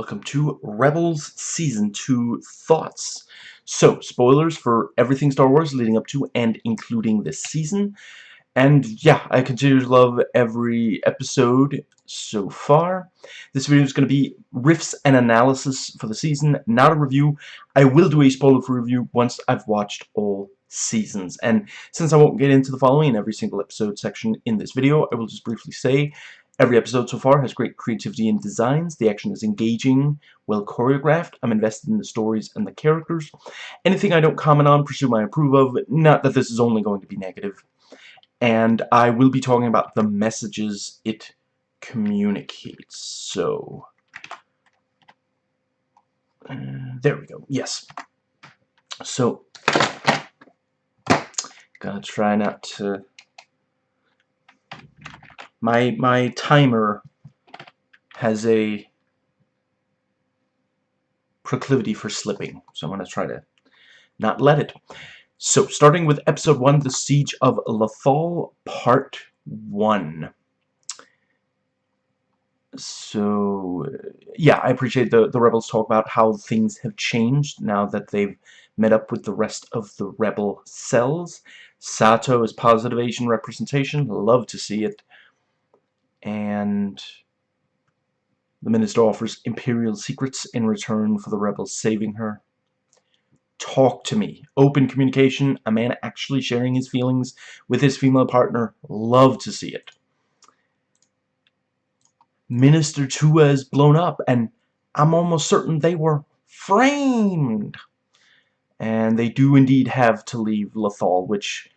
Welcome to Rebels Season 2 Thoughts. So, spoilers for everything Star Wars leading up to and including this season. And yeah, I continue to love every episode so far. This video is going to be riffs and analysis for the season, not a review. I will do a spoiler-free review once I've watched all seasons. And since I won't get into the following in every single episode section in this video, I will just briefly say Every episode so far has great creativity and designs. The action is engaging, well choreographed. I'm invested in the stories and the characters. Anything I don't comment on, presume I approve of. Not that this is only going to be negative. And I will be talking about the messages it communicates. So, uh, there we go. Yes. So, gotta try not to my my timer has a proclivity for slipping, so I'm going to try to not let it. So, starting with Episode 1, The Siege of Lothal, Part 1. So, yeah, I appreciate the, the Rebels talk about how things have changed now that they've met up with the rest of the Rebel cells. Sato is positive Asian representation, love to see it and the minister offers Imperial secrets in return for the rebels saving her. Talk to me. Open communication. A man actually sharing his feelings with his female partner. Love to see it. Minister Tua is blown up, and I'm almost certain they were framed. And they do indeed have to leave Lothal, which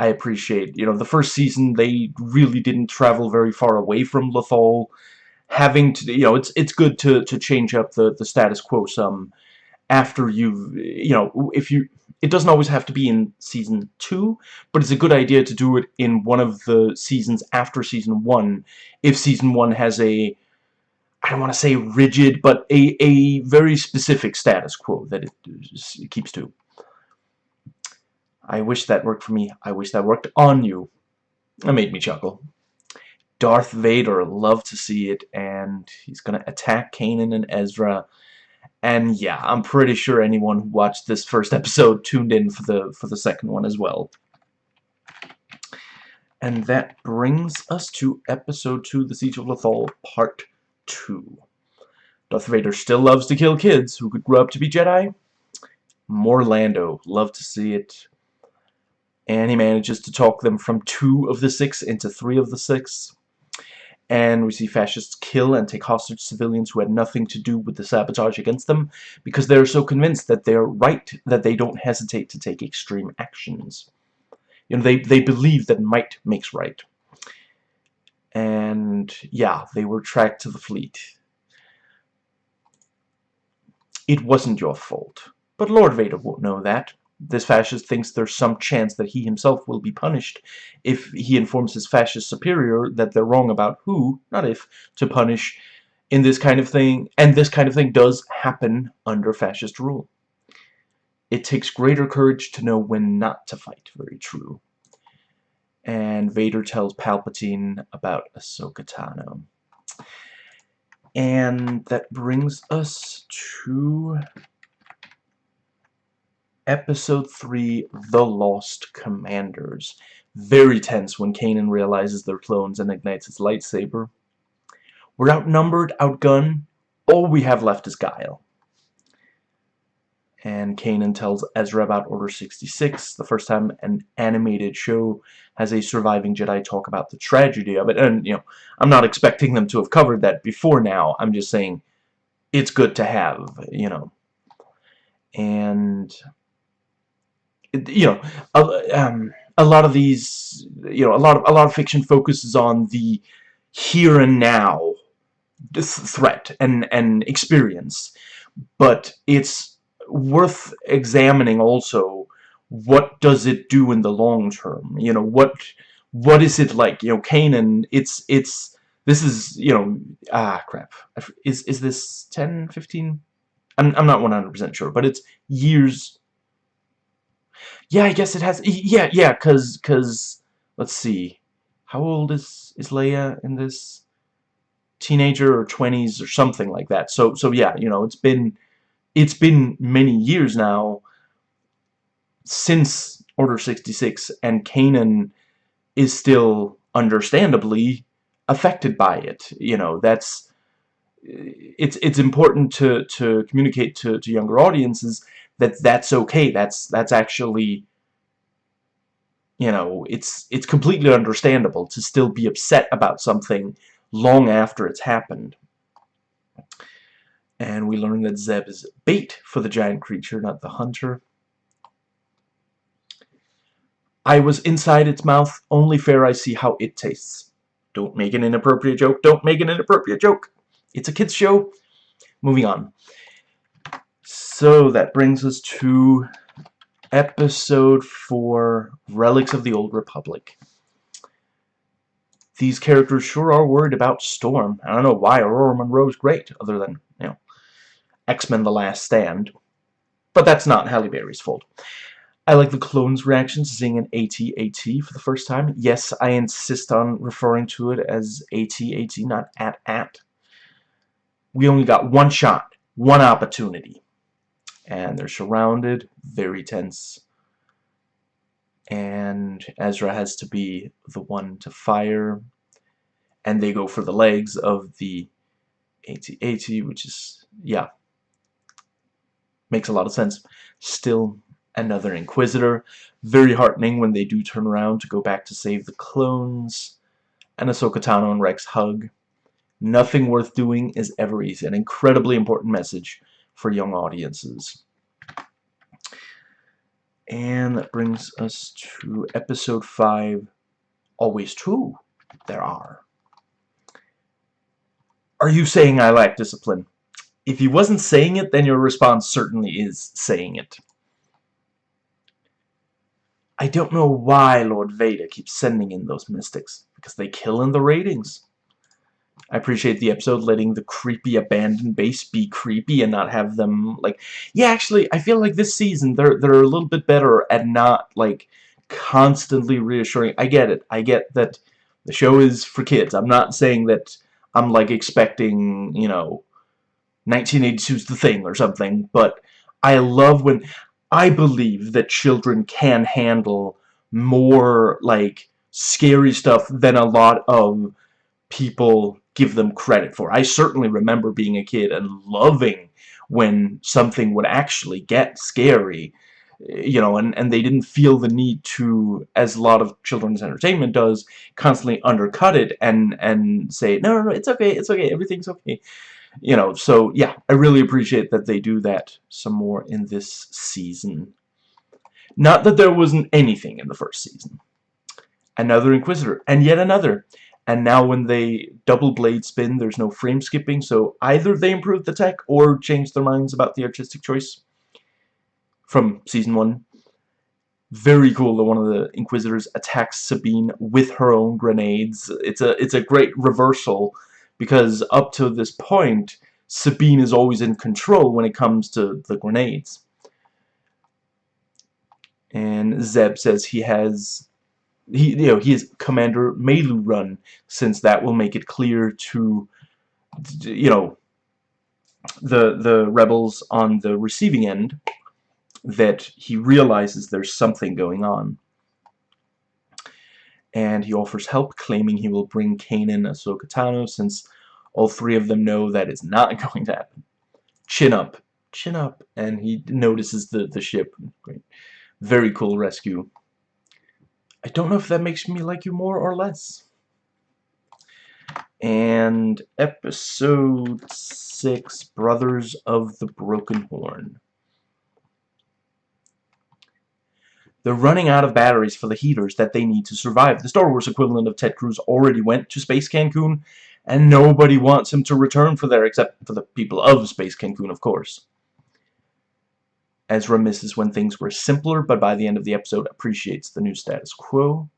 I appreciate. You know, the first season they really didn't travel very far away from Lothal. Having to, you know, it's it's good to to change up the the status quo some after you've, you know, if you. It doesn't always have to be in season two, but it's a good idea to do it in one of the seasons after season one, if season one has a I don't want to say rigid, but a, a very specific status quo that it keeps to. I wish that worked for me. I wish that worked on you. That made me chuckle. Darth Vader, loved to see it, and he's gonna attack Kanan and Ezra. And yeah, I'm pretty sure anyone who watched this first episode tuned in for the for the second one as well. And that brings us to episode 2, The Siege of Lothal, part 2. Darth Vader still loves to kill kids who could grow up to be Jedi. More Lando, love to see it and he manages to talk them from two of the six into three of the six. And we see fascists kill and take hostage civilians who had nothing to do with the sabotage against them because they're so convinced that they're right that they don't hesitate to take extreme actions. You know, they, they believe that might makes right. And yeah, they were tracked to the fleet. It wasn't your fault. But Lord Vader won't know that this fascist thinks there's some chance that he himself will be punished if he informs his fascist superior that they're wrong about who, not if, to punish in this kind of thing. And this kind of thing does happen under fascist rule. It takes greater courage to know when not to fight. Very true. And Vader tells Palpatine about Ahsoka Tano. And that brings us to Episode 3, The Lost Commanders. Very tense when Kanan realizes they're clones and ignites his lightsaber. We're outnumbered, outgunned. All we have left is Guile. And Kanan tells Ezra about Order 66, the first time an animated show has a surviving Jedi talk about the tragedy of it. And, you know, I'm not expecting them to have covered that before now. I'm just saying it's good to have, you know. And you know, a, um, a lot of these, you know, a lot of a lot of fiction focuses on the here and now threat and and experience, but it's worth examining also what does it do in the long term? You know what what is it like? You know Kanan. it's it's this is you know ah crap. Is is this 10 15 I'm, I'm not 100% sure but it's years yeah, I guess it has. Yeah, yeah, cause, cause, let's see, how old is is Leia in this? teenager or 20s or something like that. So so yeah, you know, it's been it's been many years now since Order 66 and Kanan is still understandably affected by it. You know, that's it's it's important to to communicate to to younger audiences that that's okay. That's that's actually you know, it's it's completely understandable to still be upset about something long after it's happened. And we learn that Zeb is bait for the giant creature, not the hunter. I was inside its mouth, only fair I see how it tastes. Don't make an inappropriate joke, don't make an inappropriate joke. It's a kid's show. Moving on. So that brings us to episode 4, Relics of the Old Republic. These characters sure are worried about Storm. I don't know why Ororo Munroe's great, other than, you know, X-Men The Last Stand. But that's not Halle Berry's fault. I like the clones' reactions, to seeing an AT-AT for the first time. Yes, I insist on referring to it as AT-AT, not AT-AT. We only got one shot, one opportunity and they're surrounded, very tense. And Ezra has to be the one to fire, and they go for the legs of the AT-AT, which is, yeah, makes a lot of sense. Still another Inquisitor. Very heartening when they do turn around to go back to save the clones. And Ahsoka Tano and Rex hug. Nothing worth doing is ever easy. An incredibly important message for young audiences. And that brings us to episode 5. Always true, there are. Are you saying I lack discipline? If he wasn't saying it, then your response certainly is saying it. I don't know why Lord Vader keeps sending in those mystics, because they kill in the ratings. I appreciate the episode letting the creepy abandoned base be creepy and not have them like yeah actually I feel like this season they're they're a little bit better at not like constantly reassuring I get it I get that the show is for kids I'm not saying that I'm like expecting you know 1982's the thing or something but I love when I believe that children can handle more like scary stuff than a lot of people give them credit for. I certainly remember being a kid and loving when something would actually get scary you know, and, and they didn't feel the need to, as a lot of children's entertainment does, constantly undercut it and, and say, no, no, no, it's okay, it's okay, everything's okay. You know, so, yeah, I really appreciate that they do that some more in this season. Not that there wasn't anything in the first season. Another Inquisitor, and yet another and now when they double blade spin there's no frame skipping. So either they improved the tech or changed their minds about the artistic choice from season 1 very cool that one of the inquisitors attacks Sabine with her own grenades. It's a it's a great reversal because up to this point Sabine is always in control when it comes to the grenades. And Zeb says he has he you know he is Commander Meiloorun since that will make it clear to you know the the rebels on the receiving end that he realizes there's something going on. And he offers help claiming he will bring Kanan Ahsoka Tano since all three of them know that is not going to happen. Chin up. Chin up. And he notices the the ship. Great. very cool rescue I don't know if that makes me like you more or less. And episode 6, Brothers of the Broken Horn. They're running out of batteries for the heaters that they need to survive. The Star Wars equivalent of Ted Cruz already went to Space Cancun, and nobody wants him to return for there except for the people of Space Cancun, of course. Ezra misses when things were simpler, but by the end of the episode appreciates the new status quo.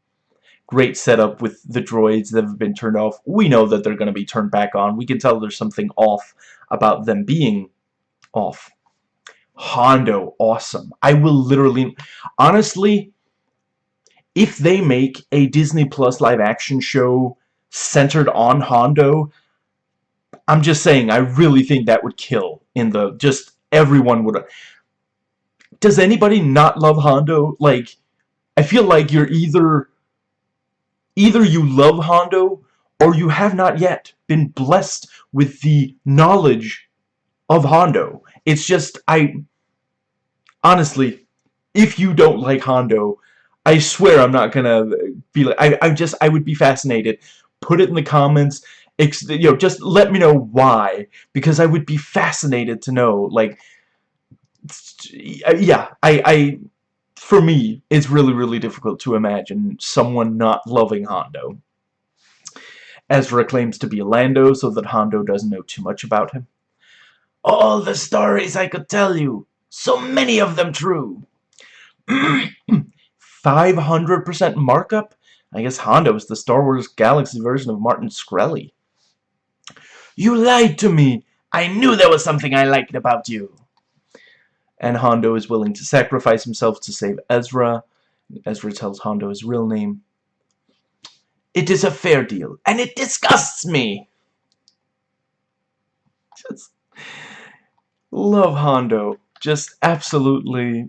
Great setup with the droids that have been turned off. We know that they're going to be turned back on. We can tell there's something off about them being off. Hondo, awesome. I will literally... Honestly, if they make a Disney Plus live action show centered on Hondo, I'm just saying, I really think that would kill in the, just everyone would, does anybody not love Hondo? Like, I feel like you're either, either you love Hondo, or you have not yet been blessed with the knowledge of Hondo. It's just, I, honestly, if you don't like Hondo, I swear I'm not gonna be like, I, I just, I would be fascinated. Put it in the comments, you know, just let me know why, because I would be fascinated to know, like, yeah, I, I, for me, it's really, really difficult to imagine someone not loving Hondo. Ezra claims to be Lando so that Hondo doesn't know too much about him. All the stories I could tell you, so many of them true. 500% markup? I guess Hondo is the Star Wars Galaxy version of Martin Shkreli. You lied to me! I knew there was something I liked about you! And Hondo is willing to sacrifice himself to save Ezra. Ezra tells Hondo his real name. It is a fair deal, and it disgusts me! Just love Hondo. Just absolutely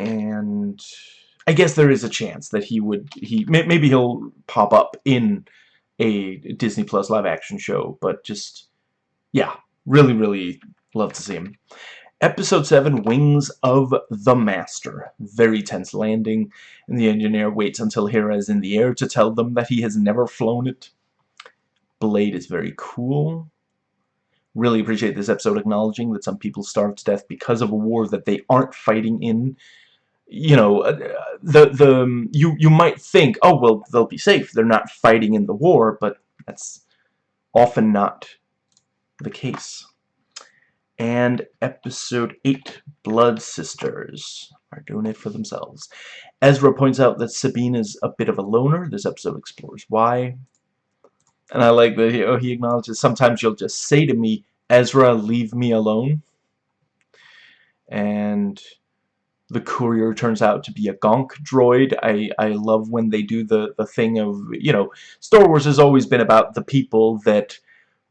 and I guess there is a chance that he would he maybe he'll pop up in a Disney Plus live action show but just yeah really really love to see him episode 7 Wings of the Master. Very tense landing and the engineer waits until Hera is in the air to tell them that he has never flown it. Blade is very cool. Really appreciate this episode acknowledging that some people starve to death because of a war that they aren't fighting in. You know, uh, the the um, you you might think, oh well, they'll be safe. They're not fighting in the war, but that's often not the case. And episode 8, Blood Sisters, are doing it for themselves. Ezra points out that Sabine is a bit of a loner. This episode explores why. And I like that he, oh, he acknowledges, sometimes you'll just say to me, Ezra, leave me alone. And the courier turns out to be a gonk droid. I, I love when they do the, the thing of, you know, Star Wars has always been about the people that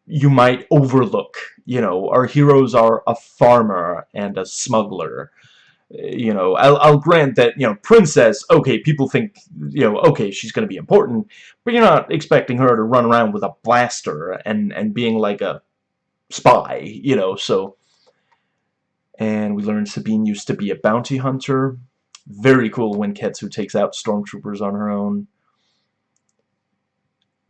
you might overlook. You know, our heroes are a farmer and a smuggler. Uh, you know, I'll, I'll grant that, you know, Princess, okay, people think, you know, okay, she's going to be important, but you're not expecting her to run around with a blaster and, and being like a spy, you know, so and we learned Sabine used to be a bounty hunter. Very cool when Ketsu takes out stormtroopers on her own.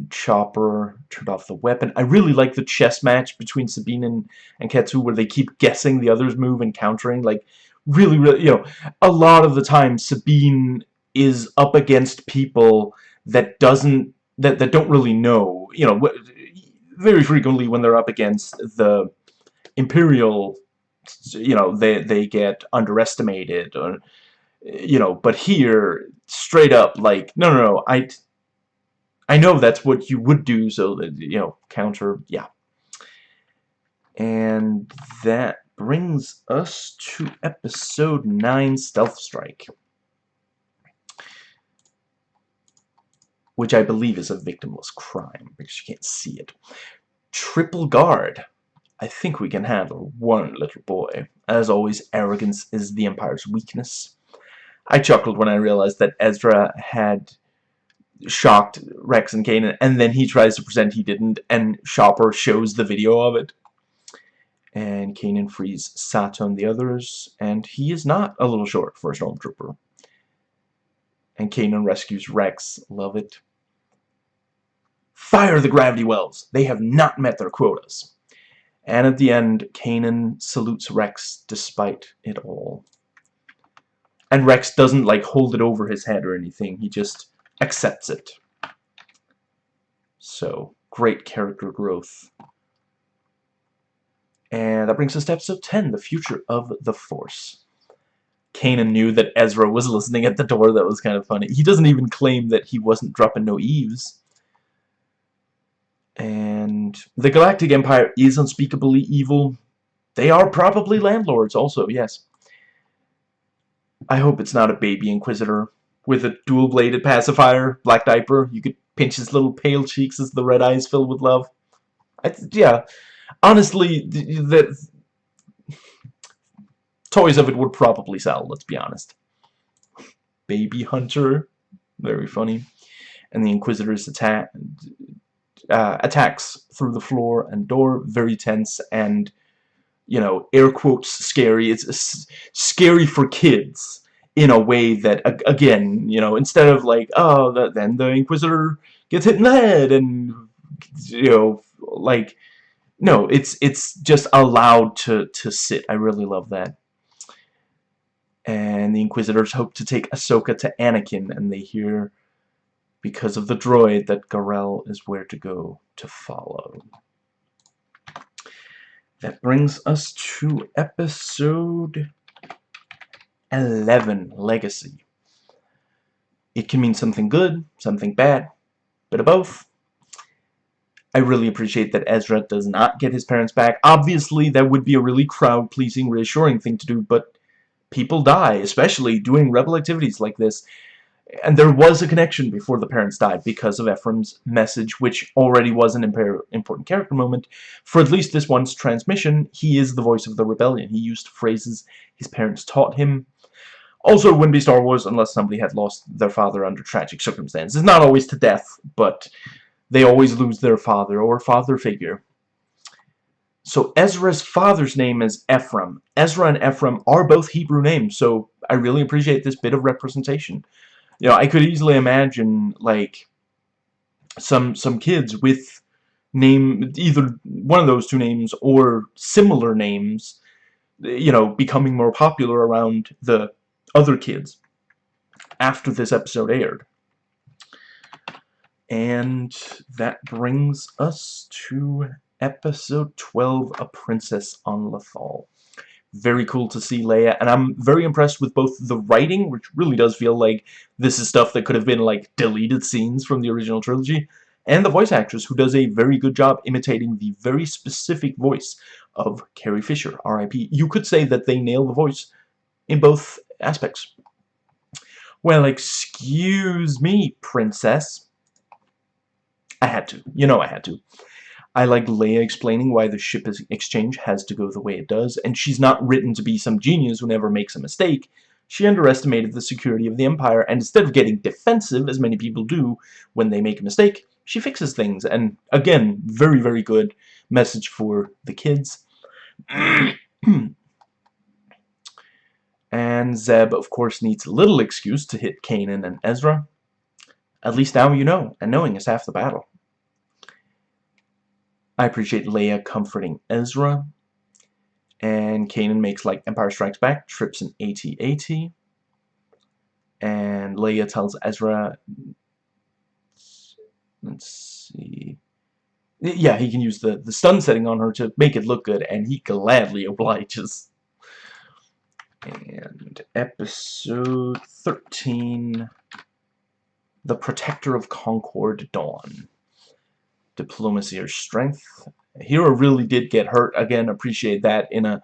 Chopper turned off the weapon. I really like the chess match between Sabine and, and Ketsu where they keep guessing the other's move and countering. Like, really, really, you know, a lot of the time Sabine is up against people that doesn't, that, that don't really know, you know, very frequently when they're up against the Imperial you know they they get underestimated or you know but here straight up like no no no I I know that's what you would do so that you know counter yeah and that brings us to episode 9 stealth strike which I believe is a victimless crime because you can't see it triple guard I think we can handle one little boy. As always, arrogance is the Empire's weakness. I chuckled when I realized that Ezra had shocked Rex and Kanan, and then he tries to pretend he didn't, and Chopper shows the video of it. And Kanan frees Sato and the others, and he is not a little short for a Stormtrooper. And Kanan rescues Rex. Love it. Fire the gravity wells! They have not met their quotas. And at the end, Kanan salutes Rex despite it all. And Rex doesn't, like, hold it over his head or anything. He just accepts it. So, great character growth. And that brings us to episode 10, The Future of the Force. Kanan knew that Ezra was listening at the door. That was kind of funny. He doesn't even claim that he wasn't dropping no eaves. And the Galactic Empire is unspeakably evil. They are probably landlords also, yes. I hope it's not a baby Inquisitor with a dual-bladed pacifier, black diaper. You could pinch his little pale cheeks as the red eyes fill with love. I, yeah, honestly, the, toys of it would probably sell, let's be honest. Baby Hunter, very funny. And the Inquisitor's attack, uh, attacks through the floor and door, very tense and, you know, air quotes scary. It's scary for kids in a way that, again, you know, instead of like, oh, the, then the Inquisitor gets hit in the head and, you know, like, no, it's it's just allowed to, to sit. I really love that. And the Inquisitors hope to take Ahsoka to Anakin, and they hear because of the droid that Garel is where to go to follow. That brings us to episode 11, Legacy. It can mean something good, something bad, bit of both. I really appreciate that Ezra does not get his parents back. Obviously, that would be a really crowd-pleasing, reassuring thing to do, but people die, especially doing rebel activities like this. And there was a connection before the parents died because of Ephraim's message, which already was an important character moment. For at least this one's transmission, he is the voice of the rebellion. He used phrases his parents taught him. Also, wouldn't be Star Wars unless somebody had lost their father under tragic circumstances. Not always to death, but they always lose their father or father figure. So Ezra's father's name is Ephraim. Ezra and Ephraim are both Hebrew names, so I really appreciate this bit of representation. You know, I could easily imagine, like, some some kids with name either one of those two names or similar names, you know, becoming more popular around the other kids after this episode aired. And that brings us to episode 12, A Princess on Lothal. Very cool to see Leia, and I'm very impressed with both the writing, which really does feel like this is stuff that could have been like deleted scenes from the original trilogy, and the voice actress, who does a very good job imitating the very specific voice of Carrie Fisher, R.I.P. You could say that they nail the voice in both aspects. Well, excuse me, princess. I had to. You know I had to. I like Leia explaining why the ship exchange has to go the way it does, and she's not written to be some genius who never makes a mistake. She underestimated the security of the Empire, and instead of getting defensive, as many people do when they make a mistake, she fixes things. And again, very, very good message for the kids. Hmm. And Zeb, of course, needs little excuse to hit Kanan and Ezra. At least now you know, and knowing is half the battle. I appreciate Leia comforting Ezra. And Kanan makes like Empire Strikes Back, trips an AT-AT. And Leia tells Ezra, let's see, yeah, he can use the, the stun setting on her to make it look good, and he gladly obliges. And episode 13, The Protector of Concord Dawn diplomacy or strength. Hera really did get hurt. Again, appreciate that in a,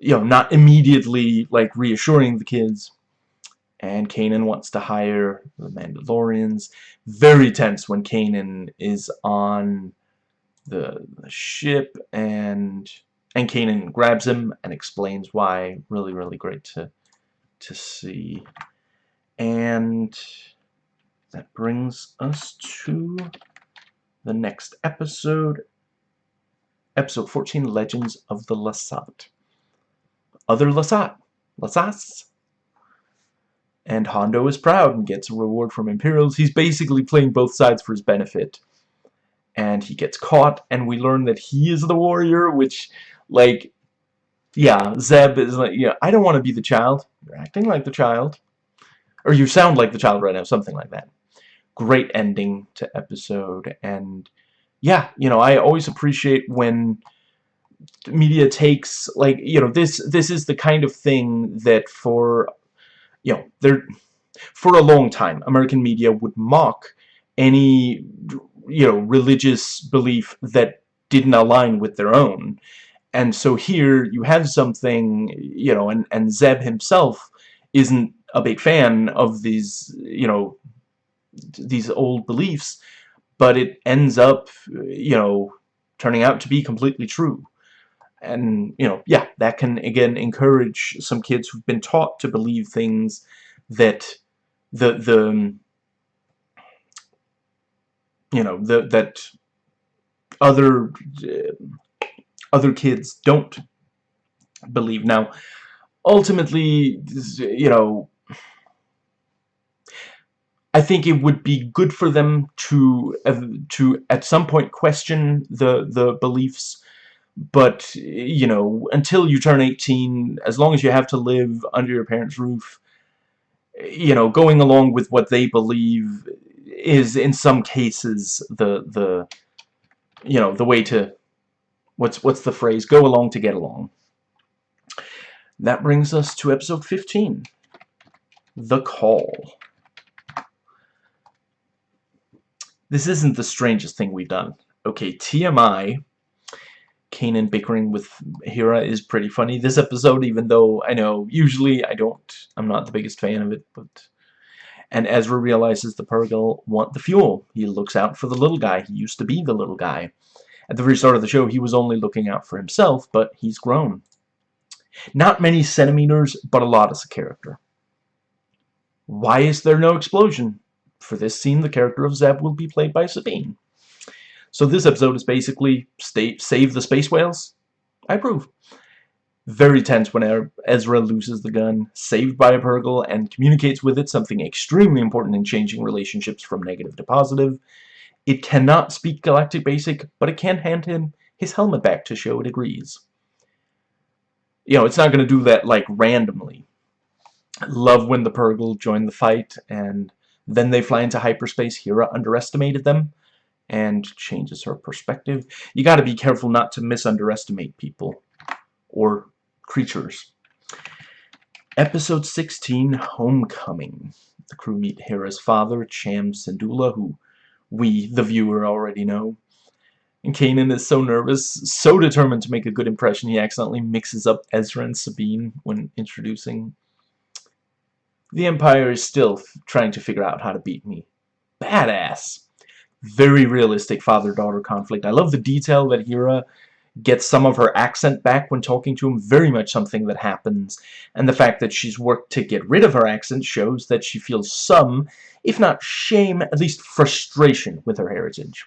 you know, not immediately, like, reassuring the kids. And Kanan wants to hire the Mandalorians. Very tense when Kanan is on the, the ship and and Kanan grabs him and explains why. Really, really great to to see. And that brings us to the next episode, episode 14, Legends of the Lasat. Other Lasat, Lasats. And Hondo is proud and gets a reward from Imperials. He's basically playing both sides for his benefit. And he gets caught, and we learn that he is the warrior, which, like, yeah, Zeb is like, yeah, I don't want to be the child. You're acting like the child. Or you sound like the child right now, something like that great ending to episode and yeah you know I always appreciate when media takes like you know this this is the kind of thing that for you know there for a long time American media would mock any you know religious belief that didn't align with their own and so here you have something you know and and Zeb himself isn't a big fan of these you know these old beliefs, but it ends up, you know, turning out to be completely true. And, you know, yeah, that can, again, encourage some kids who've been taught to believe things that the, the you know, the, that other, other kids don't believe. Now, ultimately, you know, I think it would be good for them to to at some point question the the beliefs but you know until you turn 18 as long as you have to live under your parents roof you know going along with what they believe is in some cases the the you know the way to what's what's the phrase go along to get along that brings us to episode 15 the call This isn't the strangest thing we've done. Okay, TMI, Kanan bickering with Hera is pretty funny. This episode, even though I know usually I don't, I'm not the biggest fan of it, but... And Ezra realizes the Purrgil want the fuel. He looks out for the little guy. He used to be the little guy. At the very start of the show, he was only looking out for himself, but he's grown. Not many centimeters, but a lot as a character. Why is there no explosion? for this scene, the character of Zeb will be played by Sabine. So this episode is basically stay, save the space whales. I approve. Very tense when er-, Ezra loses the gun, saved by a Purrgil, and communicates with it something extremely important in changing relationships from negative to positive. It cannot speak Galactic Basic, but it can hand him his helmet back to show it agrees. You know, it's not going to do that, like, randomly. Love when the Purrgil join the fight, and then they fly into hyperspace. Hera underestimated them and changes her perspective. You got to be careful not to misunderestimate people or creatures. Episode 16, Homecoming. The crew meet Hera's father, Cham Syndulla, who we, the viewer, already know. And Kanan is so nervous, so determined to make a good impression, he accidentally mixes up Ezra and Sabine when introducing the Empire is still trying to figure out how to beat me. Badass. Very realistic father-daughter conflict. I love the detail that Hera gets some of her accent back when talking to him. Very much something that happens. And the fact that she's worked to get rid of her accent shows that she feels some, if not shame, at least frustration with her heritage.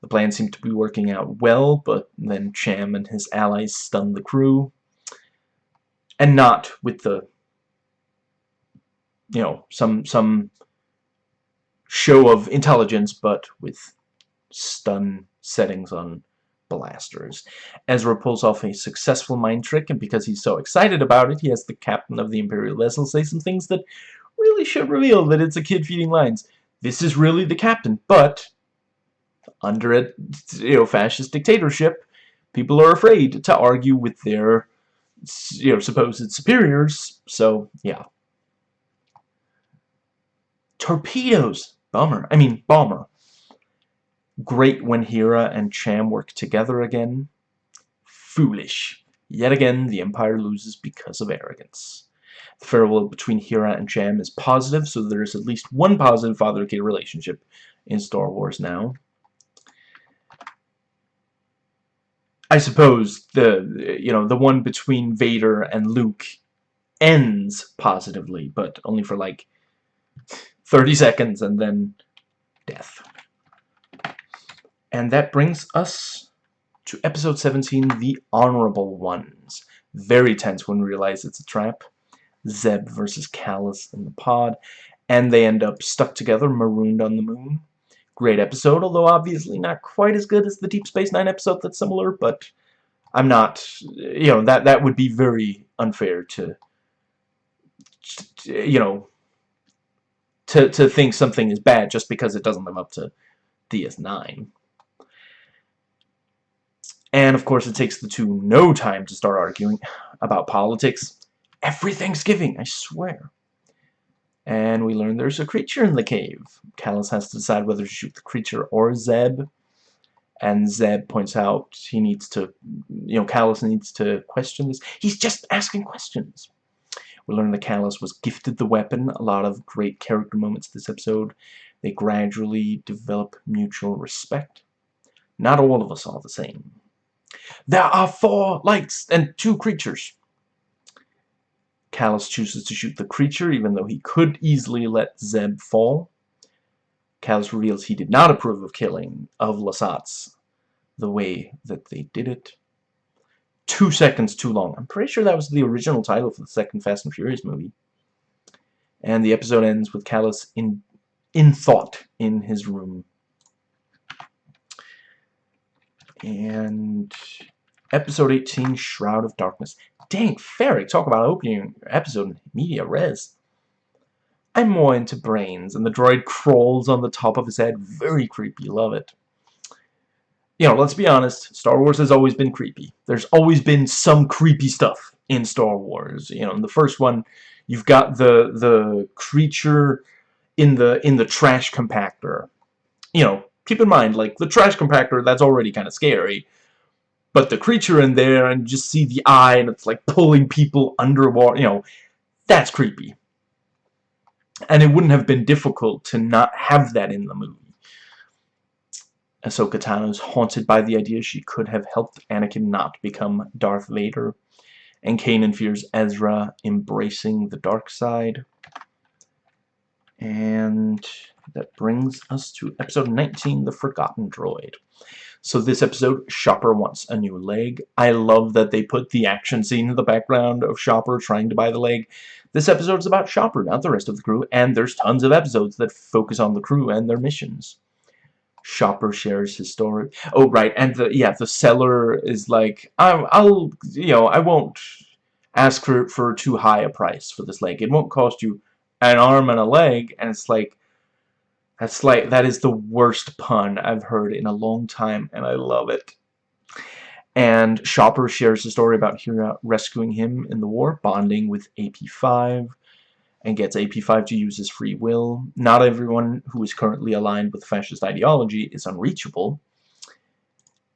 The plan seemed to be working out well, but then Cham and his allies stun the crew. And not with the you know, some some show of intelligence, but with stun settings on blasters. Ezra pulls off a successful mind trick, and because he's so excited about it, he has the captain of the Imperial vessel say some things that really should reveal that it's a kid feeding lines. This is really the captain, but under a you know fascist dictatorship, people are afraid to argue with their you know supposed superiors. So yeah. Torpedoes! Bummer. I mean, bomber. Great when Hera and Cham work together again. Foolish. Yet again, the Empire loses because of arrogance. The farewell between Hera and Cham is positive, so there is at least one positive father-kid relationship in Star Wars now. I suppose the you know the one between Vader and Luke ends positively, but only for like 30 seconds and then death. And that brings us to episode 17, The Honorable Ones. Very tense when we realize it's a trap. Zeb versus Kallus in the pod. And they end up stuck together, marooned on the moon. Great episode, although obviously not quite as good as the Deep Space Nine episode that's similar, but I'm not, you know, that, that would be very unfair to, you know, to, to think something is bad just because it doesn't live up to DS9. And of course it takes the two no time to start arguing about politics. Every Thanksgiving, I swear. And we learn there's a creature in the cave. Kallus has to decide whether to shoot the creature or Zeb. And Zeb points out he needs to, you know, Kallus needs to question this. He's just asking questions. We learn that Kallus was gifted the weapon. A lot of great character moments this episode. They gradually develop mutual respect. Not all of us are the same. There are four lights and two creatures. Kallus chooses to shoot the creature, even though he could easily let Zeb fall. Kallus reveals he did not approve of killing of Lasat's the way that they did it. Two seconds too long. I'm pretty sure that was the original title for the second Fast and Furious movie. And the episode ends with Kallus in in thought in his room. And episode 18, Shroud of Darkness. Dang, Ferric, talk about opening episode media res. I'm more into brains, and the droid crawls on the top of his head. Very creepy, love it. You know, let's be honest, Star Wars has always been creepy. There's always been some creepy stuff in Star Wars. You know, in the first one, you've got the the creature in the in the trash compactor. You know, keep in mind, like the trash compactor, that's already kind of scary. But the creature in there, and just see the eye, and it's like pulling people underwater. You know, that's creepy. And it wouldn't have been difficult to not have that in the movie. Ahsoka Tano is haunted by the idea she could have helped Anakin not become Darth Vader. And Kanan fears Ezra embracing the dark side. And that brings us to episode 19, The Forgotten Droid. So this episode, Chopper wants a new leg. I love that they put the action scene in the background of Chopper trying to buy the leg. This episode is about Chopper, not the rest of the crew, and there's tons of episodes that focus on the crew and their missions. Chopper shares his story. Oh, right, and the yeah, the seller is like, I'll, you know, I won't ask for, for too high a price for this leg. It won't cost you an arm and a leg, and it's like, that's like, that is the worst pun I've heard in a long time, and I love it. And Chopper shares a story about Hera rescuing him in the war, bonding with AP5, and gets AP5 to use his free will. Not everyone who is currently aligned with fascist ideology is unreachable.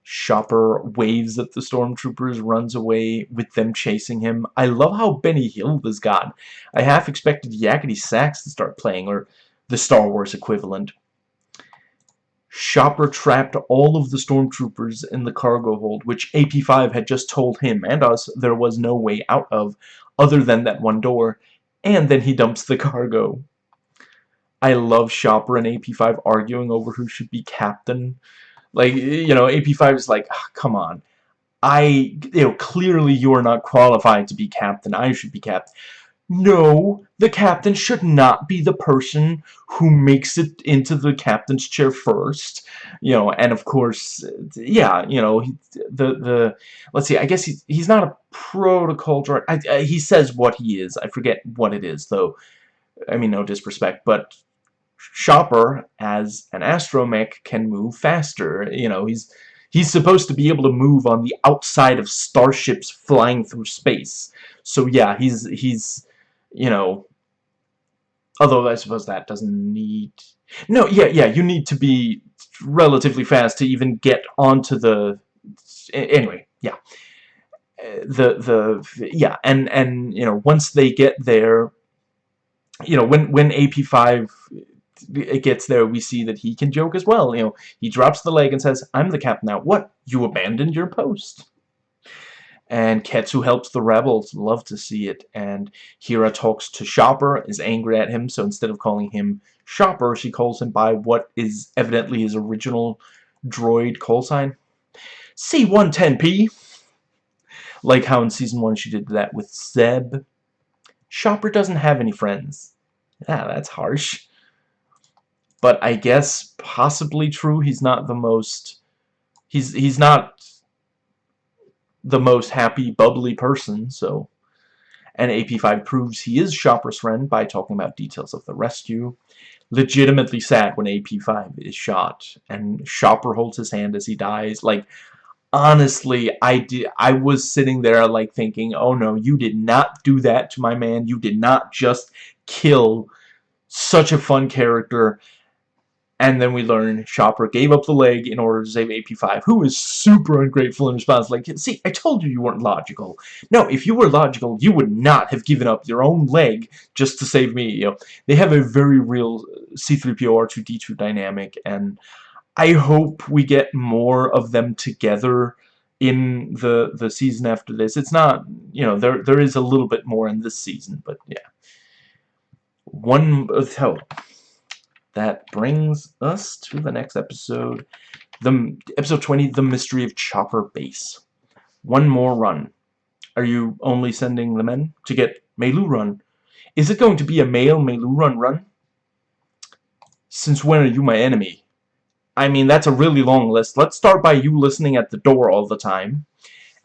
Chopper waves at the stormtroopers, runs away with them chasing him. I love how Benny Hill is gone. I half expected Yakety Sax to start playing, or the Star Wars equivalent. Chopper trapped all of the stormtroopers in the cargo hold, which AP5 had just told him and us there was no way out of, other than that one door, and then he dumps the cargo. I love Chopper and AP5 arguing over who should be captain. Like, you know, AP5 is like, oh, come on. I, you know, clearly you are not qualified to be captain. I should be captain. No, the captain should not be the person who makes it into the captain's chair first. You know, and of course, yeah, you know, the, the, let's see, I guess he's, he's not a protocol droid. I, I, he says what he is. I forget what it is, though. I mean, no disrespect, but Chopper, as an astromech, can move faster. You know, he's he's supposed to be able to move on the outside of starships flying through space. So yeah, he's he's you know, although I suppose that doesn't need. No, yeah, yeah, you need to be relatively fast to even get onto the. Anyway, yeah. Uh, the the yeah, and and you know once they get there, you know when when AP5 uh, it gets there, we see that he can joke as well. You know, he drops the leg and says, I'm the captain now. What? You abandoned your post. And Ketsu helps the rebels. Love to see it. And Hera talks to Chopper, is angry at him, so instead of calling him Chopper, she calls him by what is evidently his original droid call sign. C-110P. Like how in Season 1 she did that with Zeb. Chopper doesn't have any friends. Yeah, that's harsh. But I guess possibly true. He's not the most... He's, he's not the most happy, bubbly person, so... And AP5 proves he is Chopper's friend by talking about details of the rescue. Legitimately sad when AP5 is shot, and Chopper holds his hand as he dies. Like, honestly, I did. I was sitting there, like, thinking, oh no, you did not do that to my man. You did not just kill such a fun character And then we learn Chopper gave up the leg in order to save AP5, who is super ungrateful in response. Like, see, I told you you weren't logical. No, if you were logical, you would not have given up your own leg just to save me. You know, they have a very real uh, C-3PO R2-D2 dynamic, and I hope we get more of them together in the the season after this. It's not, you know, there there is a little bit more in this season, but yeah. One oh, that brings us to the next episode, the episode 20, The Mystery of Chopper Base. One more run. Are you only sending the men to get Meiloorun? Is it going to be a male Meiloorun run? Since when are you my enemy? I mean, that's a really long list. Let's start by you listening at the door all the time.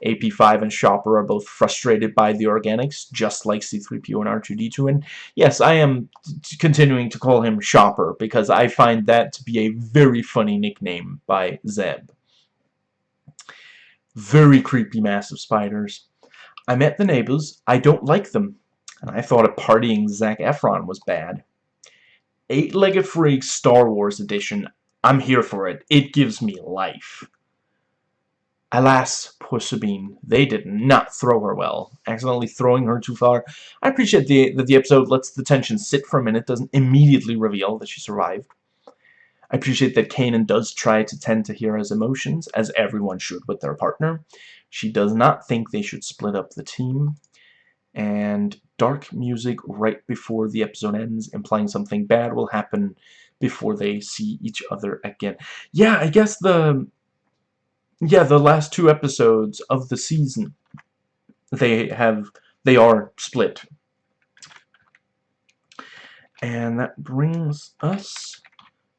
AP5 and Shopper are both frustrated by the organics, just like C-3PO and R2-D2. And yes, I am continuing to call him Shopper because I find that to be a very funny nickname by Zeb. Very creepy massive spiders. I met the neighbors. I don't like them. And I thought a partying Zac Efron was bad. Eight-Legged Freak Star Wars Edition. I'm here for it. It gives me life. Alas, poor Sabine, they did not throw her well, accidentally throwing her too far. I appreciate the, that the episode lets the tension sit for a minute, doesn't immediately reveal that she survived. I appreciate that Kanan does try to tend to Hera's emotions, as everyone should with their partner. She does not think they should split up the team. And dark music right before the episode ends, implying something bad will happen before they see each other again. Yeah, I guess the yeah, the last two episodes of the season, they have, they are split. And that brings us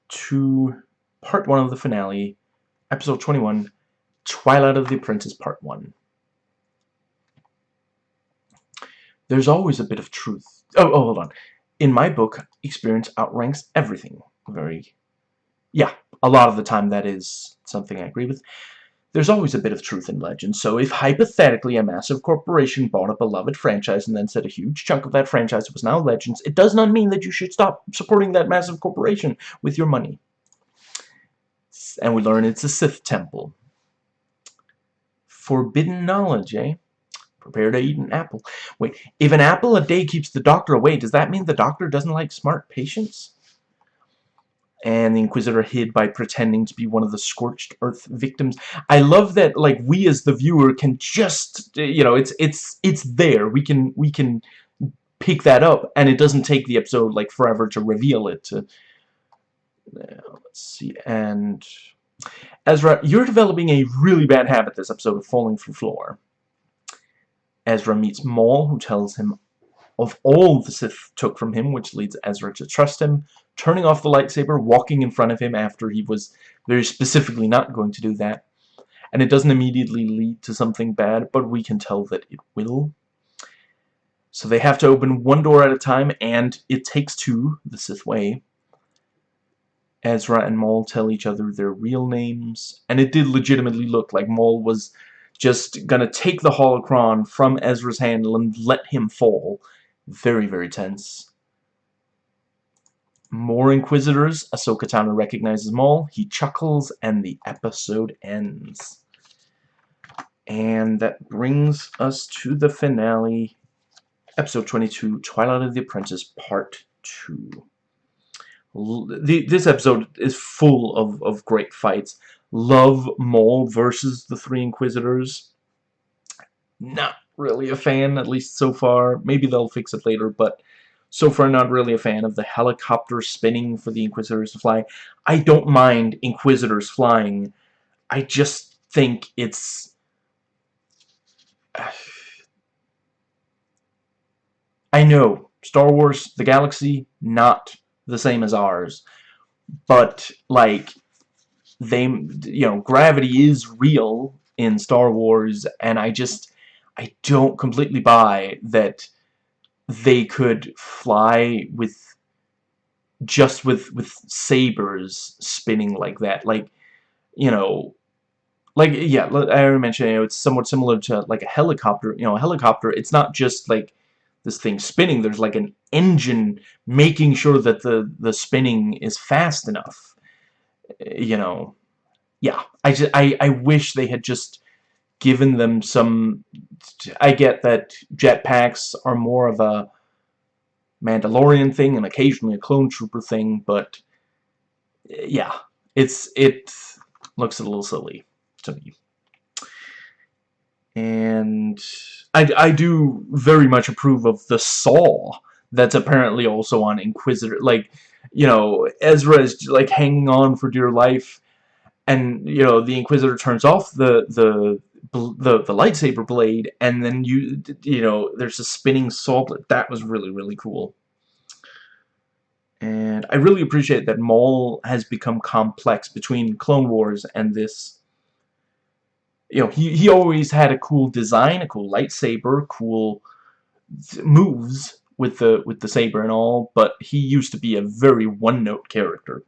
to part one of the finale, episode 21, Twilight of the Apprentice, part one. There's always a bit of truth. Oh, oh, hold on. In my book, experience outranks everything. Very, yeah, a lot of the time that is something I agree with. There's always a bit of truth in legend, so if hypothetically a massive corporation bought a beloved franchise and then said a huge chunk of that franchise was now Legends, it does not mean that you should stop supporting that massive corporation with your money. And we learn it's a Sith temple. Forbidden knowledge, eh? Prepare to eat an apple. Wait, if an apple a day keeps the doctor away, does that mean the doctor doesn't like smart patients? And the Inquisitor hid by pretending to be one of the scorched earth victims. I love that like we as the viewer can just you know it's it's it's there. We can we can pick that up and it doesn't take the episode like forever to reveal it to uh, let's see and Ezra you're developing a really bad habit this episode of falling through floor. Ezra meets Maul who tells him of all the Sith took from him, which leads Ezra to trust him, turning off the lightsaber, walking in front of him after he was very specifically not going to do that. And it doesn't immediately lead to something bad, but we can tell that it will. So they have to open one door at a time, and it takes two, the Sith way. Ezra and Maul tell each other their real names, and it did legitimately look like Maul was just gonna take the holocron from Ezra's hand and let him fall. Very, very tense. More Inquisitors. Ahsoka Tano recognizes Maul. He chuckles, and the episode ends. And that brings us to the finale. Episode 22, Twilight of the Apprentice, Part 2. The, this episode is full of, of great fights. Love Maul versus the Three Inquisitors. Not really a fan, at least so far. Maybe they'll fix it later, but so far not really a fan of the helicopter spinning for the Inquisitors to fly. I don't mind Inquisitors flying. I just think it's... I know, Star Wars, the galaxy, not the same as ours. But, like, they, you know, gravity is real in Star Wars, and I just, I don't completely buy that they could fly with just with with sabers spinning like that. Like you know like yeah I already mentioned you know it's somewhat similar to like a helicopter you know a helicopter it's not just like this thing spinning there's like an engine making sure that the the spinning is fast enough. Eh, you know, yeah, I just I I wish they had just given them some. I get that jetpacks are more of a Mandalorian thing and occasionally a clone trooper thing, but yeah, it's it looks a little silly to me. And I, I do very much approve of the saw that's apparently also on Inquisitor. Like, you know, Ezra is like hanging on for dear life, and you know the Inquisitor turns off the the the the lightsaber blade, and then you you know there's a spinning blade. That was really really cool. And I really appreciate that Maul has become complex between Clone Wars and this. You know, he, he always had a cool design, a cool lightsaber, cool moves with the with the saber and all, but he used to be a very one-note character.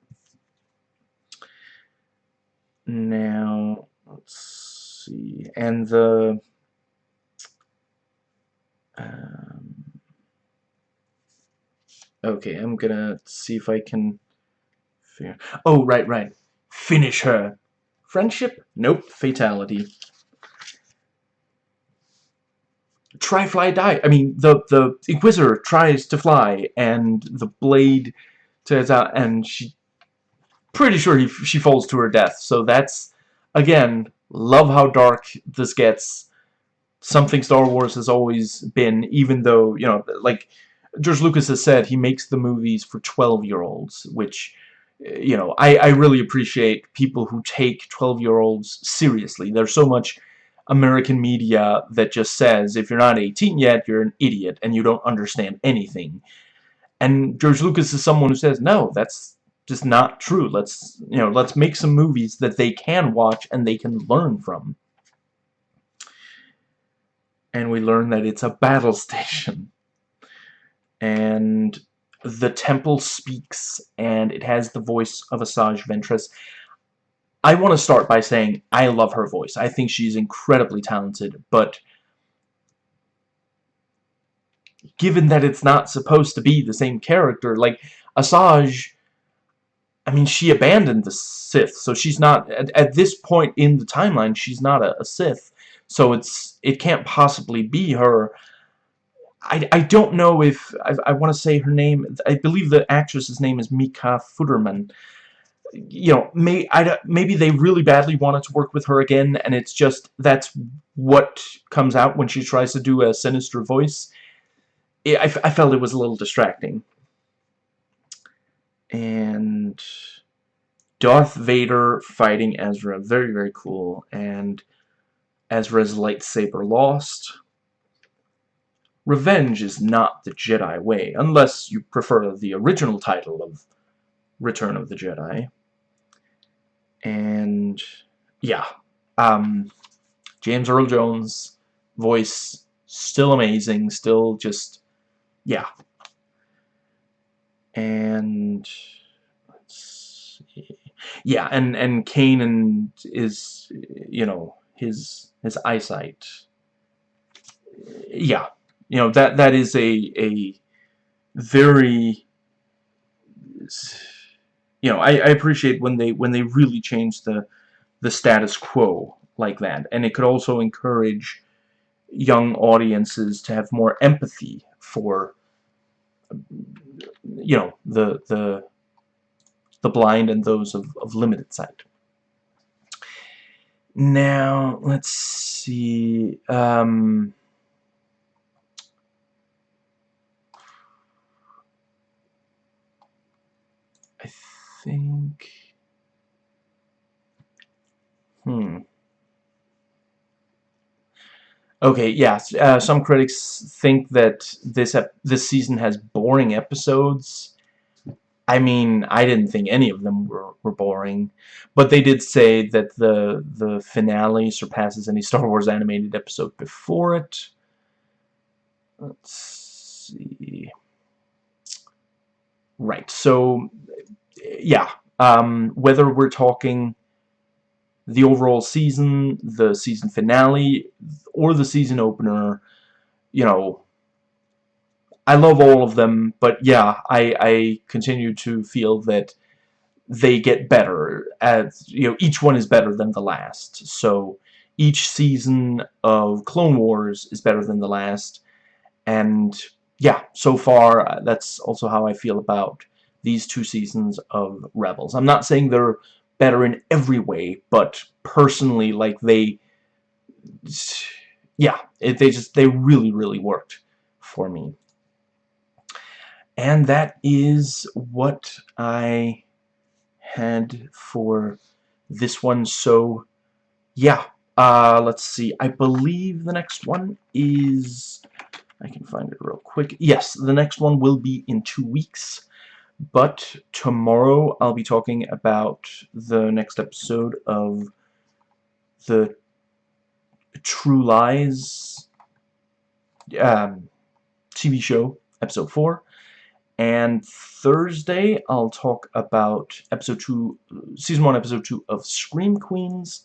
Now, let's see, and the um, okay, I'm gonna see if I can. Figure. Oh, right, right. Finish her. Friendship? Nope. Fatality. try fly die I mean the the Inquisitor tries to fly and the blade turns out and she pretty sure he, she falls to her death so that's again love how dark this gets something Star Wars has always been even though you know like George Lucas has said he makes the movies for 12 year olds which you know I, I really appreciate people who take 12 year olds seriously there's so much American media that just says if you're not 18 yet, you're an idiot and you don't understand anything. And George Lucas is someone who says, no, that's just not true. Let's, you know, let's make some movies that they can watch and they can learn from. And we learn that it's a battle station. And the temple speaks and it has the voice of Asajj Ventress. I want to start by saying I love her voice. I think she's incredibly talented, but given that it's not supposed to be the same character, like Asajj, I mean, she abandoned the Sith, so she's not, at, at this point in the timeline, she's not a, a Sith, so it's, it can't possibly be her. I, I don't know if, I, I want to say her name, I believe the actress's name is Nika Futterman, you know, may, I, maybe they really badly wanted to work with her again, and it's just, that's what comes out when she tries to do a sinister voice. I, I felt it was a little distracting. And Darth Vader fighting Ezra, very, very cool, and Ezra's lightsaber lost. Revenge is not the Jedi way, unless you prefer the original title of Return of the Jedi and yeah um, James Earl Jones voice still amazing still just yeah and let's see. Yeah and and Kanan is you know his his eyesight. Yeah you know that that is a a very you know, I, I appreciate when they when they really change the the status quo like that, and it could also encourage young audiences to have more empathy for you know the the the blind and those of, of limited sight. Now, let's see. Um, I think... Hmm. Okay, yeah, uh, some critics think that this this season has boring episodes. I mean, I didn't think any of them were, were boring, but they did say that the the finale surpasses any Star Wars animated episode before it. Let's see. Right, so yeah, um, whether we're talking the overall season, the season finale, or the season opener, you know, I love all of them, but yeah, I, I continue to feel that they get better as you know each one is better than the last. So each season of Clone Wars is better than the last. And yeah so far uh, that's also how I feel about these two seasons of Rebels. I'm not saying they're better in every way but personally like they yeah it, they just they really really worked for me and that is what I had for this one. So, yeah. Uh, let's see. I believe the next one is... I can find it real quick. Yes, the next one will be in two weeks. But tomorrow I'll be talking about the next episode of the True Lies um, TV show, episode 4 and Thursday I'll talk about episode 2 season 1 episode 2 of Scream Queens.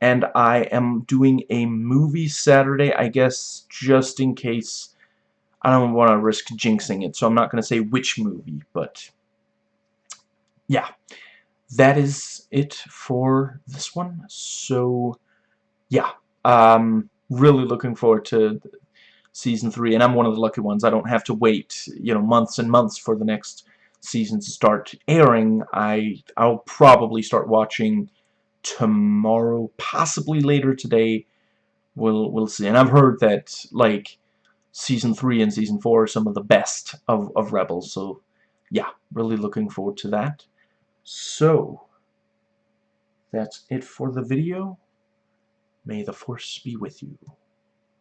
And I am doing a movie Saturday I guess just in case I don't want to risk jinxing it so I'm not going to say which movie but yeah that is it for this one so yeah um really looking forward to season three, and I'm one of the lucky ones. I don't have to wait, you know, months and months for the next season to start airing. I I'll probably start watching tomorrow, possibly later today. We'll we'll see. And I've heard that like season three and season four are some of the best of of Rebels. So yeah, really looking forward to that. So that's it for the video. May the Force be with you.